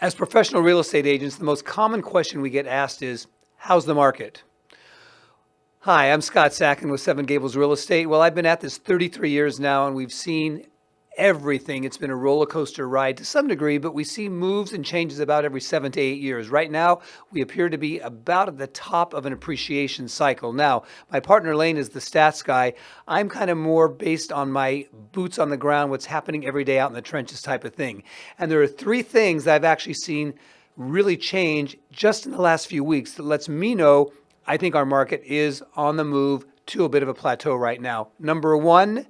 As professional real estate agents, the most common question we get asked is, how's the market? Hi, I'm Scott Sacken with Seven Gables Real Estate. Well, I've been at this 33 years now and we've seen everything. It's been a roller coaster ride to some degree, but we see moves and changes about every seven to eight years. Right now, we appear to be about at the top of an appreciation cycle. Now, my partner Lane is the stats guy. I'm kind of more based on my boots on the ground, what's happening every day out in the trenches type of thing. And there are three things that I've actually seen really change just in the last few weeks that lets me know I think our market is on the move to a bit of a plateau right now. Number one,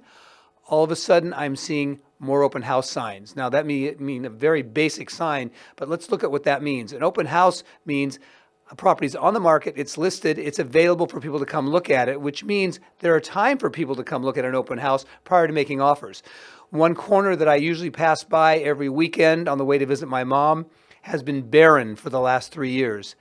all of a sudden I'm seeing more open house signs. Now that may mean a very basic sign, but let's look at what that means. An open house means a property is on the market, it's listed, it's available for people to come look at it, which means there are time for people to come look at an open house prior to making offers. One corner that I usually pass by every weekend on the way to visit my mom has been barren for the last three years.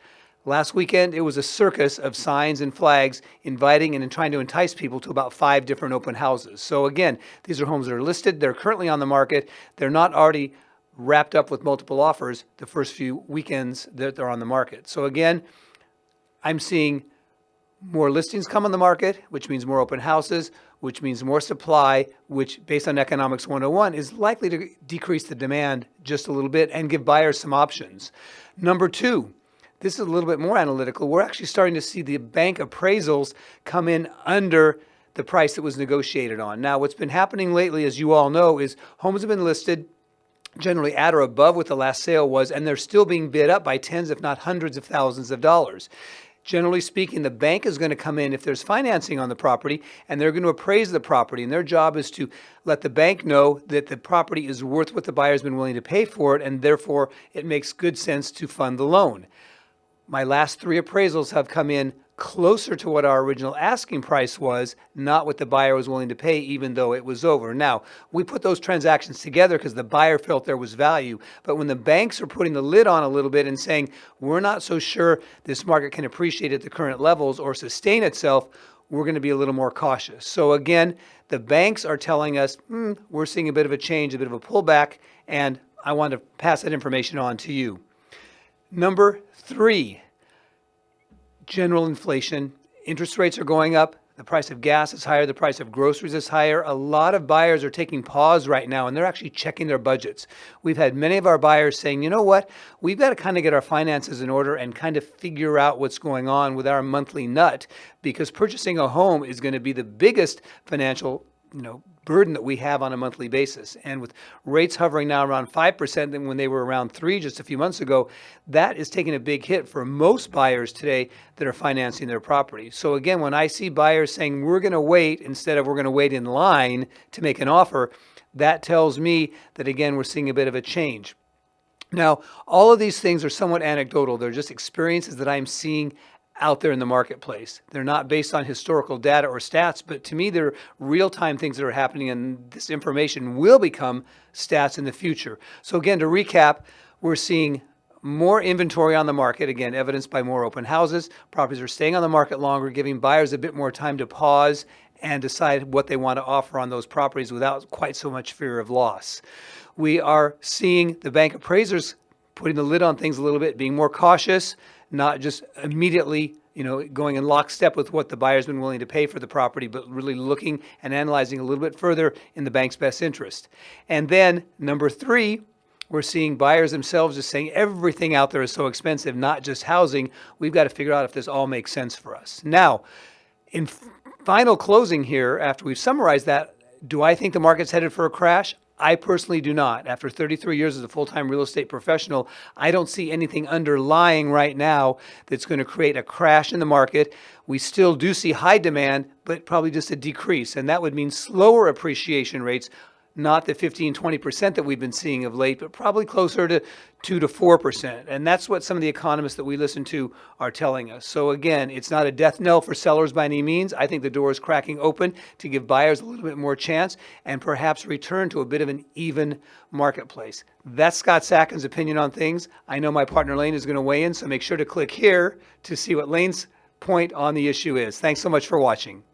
Last weekend, it was a circus of signs and flags inviting and trying to entice people to about five different open houses. So again, these are homes that are listed. They're currently on the market. They're not already wrapped up with multiple offers the first few weekends that they're on the market. So again, I'm seeing more listings come on the market, which means more open houses, which means more supply, which based on Economics 101 is likely to decrease the demand just a little bit and give buyers some options. Number two, this is a little bit more analytical. We're actually starting to see the bank appraisals come in under the price that was negotiated on. Now, what's been happening lately, as you all know, is homes have been listed generally at or above what the last sale was, and they're still being bid up by tens, if not hundreds of thousands of dollars. Generally speaking, the bank is going to come in if there's financing on the property and they're going to appraise the property. And their job is to let the bank know that the property is worth what the buyer's been willing to pay for it, and therefore it makes good sense to fund the loan. My last three appraisals have come in closer to what our original asking price was, not what the buyer was willing to pay, even though it was over. Now, we put those transactions together because the buyer felt there was value. But when the banks are putting the lid on a little bit and saying, we're not so sure this market can appreciate at the current levels or sustain itself, we're going to be a little more cautious. So again, the banks are telling us, hmm, we're seeing a bit of a change, a bit of a pullback, and I want to pass that information on to you. Number three, general inflation. Interest rates are going up. The price of gas is higher. The price of groceries is higher. A lot of buyers are taking pause right now and they're actually checking their budgets. We've had many of our buyers saying, you know what, we've got to kind of get our finances in order and kind of figure out what's going on with our monthly nut because purchasing a home is going to be the biggest financial you know, burden that we have on a monthly basis. And with rates hovering now around 5% than when they were around 3 just a few months ago, that is taking a big hit for most buyers today that are financing their property. So again, when I see buyers saying we're going to wait instead of we're going to wait in line to make an offer, that tells me that again, we're seeing a bit of a change. Now, all of these things are somewhat anecdotal. They're just experiences that I'm seeing out there in the marketplace. They're not based on historical data or stats, but to me, they're real-time things that are happening, and this information will become stats in the future. So again, to recap, we're seeing more inventory on the market, again, evidenced by more open houses. Properties are staying on the market longer, giving buyers a bit more time to pause and decide what they want to offer on those properties without quite so much fear of loss. We are seeing the bank appraisers putting the lid on things a little bit, being more cautious, not just immediately you know, going in lockstep with what the buyer's been willing to pay for the property, but really looking and analyzing a little bit further in the bank's best interest. And then number three, we're seeing buyers themselves just saying everything out there is so expensive, not just housing. We've got to figure out if this all makes sense for us. Now, in final closing here, after we've summarized that, do I think the market's headed for a crash? I personally do not. After 33 years as a full-time real estate professional, I don't see anything underlying right now that's going to create a crash in the market. We still do see high demand, but probably just a decrease. And that would mean slower appreciation rates not the 15, 20% that we've been seeing of late, but probably closer to 2 to 4%. And that's what some of the economists that we listen to are telling us. So again, it's not a death knell for sellers by any means. I think the door is cracking open to give buyers a little bit more chance and perhaps return to a bit of an even marketplace. That's Scott Sacken's opinion on things. I know my partner Lane is going to weigh in, so make sure to click here to see what Lane's point on the issue is. Thanks so much for watching.